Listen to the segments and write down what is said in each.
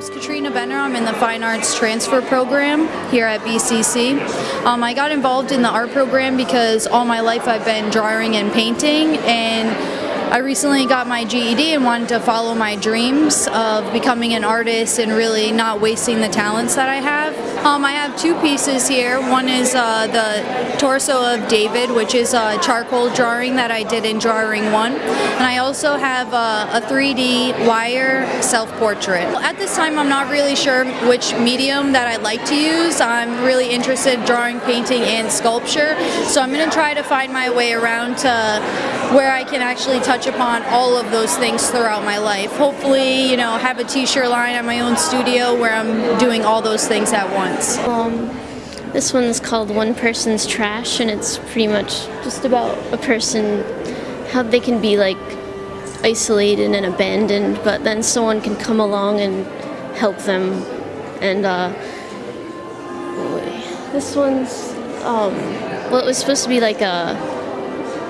name's Katrina Benner. I'm in the Fine Arts Transfer Program here at BCC. Um, I got involved in the art program because all my life I've been drawing and painting and I recently got my GED and wanted to follow my dreams of becoming an artist and really not wasting the talents that I have. Um, I have two pieces here. One is uh, the torso of David, which is a charcoal drawing that I did in Drawing 1. And I also have uh, a 3D wire self-portrait. At this time, I'm not really sure which medium that I'd like to use. I'm really interested in drawing, painting, and sculpture. So I'm going to try to find my way around to where I can actually touch upon all of those things throughout my life. Hopefully, you know, have a t-shirt line at my own studio where I'm doing all those things at once. Um, this one's called One Person's Trash and it's pretty much just about a person, how they can be like isolated and abandoned, but then someone can come along and help them. And uh, this one's, um, well it was supposed to be like a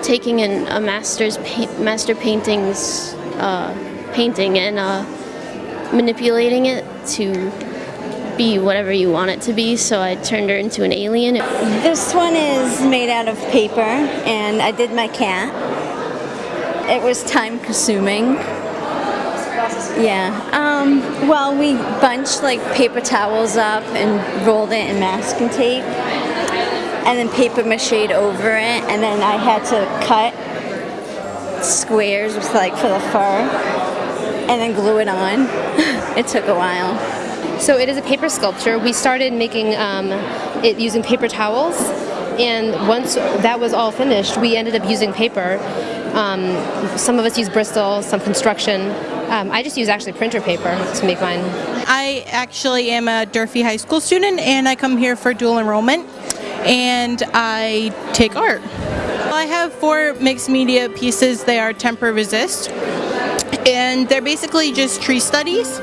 taking in a master's pa master paintings uh, painting and uh, manipulating it to be whatever you want it to be so I turned her into an alien. This one is made out of paper and I did my cat. It was time consuming. Yeah, um, well we bunched like paper towels up and rolled it in masking tape and then paper mache over it and then I had to cut squares with like for the fur and then glue it on. it took a while. So it is a paper sculpture. We started making um, it using paper towels and once that was all finished we ended up using paper. Um, some of us use Bristol, some construction. Um, I just use actually printer paper to make mine. I actually am a Durfee High School student and I come here for dual enrollment and I take art. I have four mixed media pieces. They are tempera resist and they're basically just tree studies.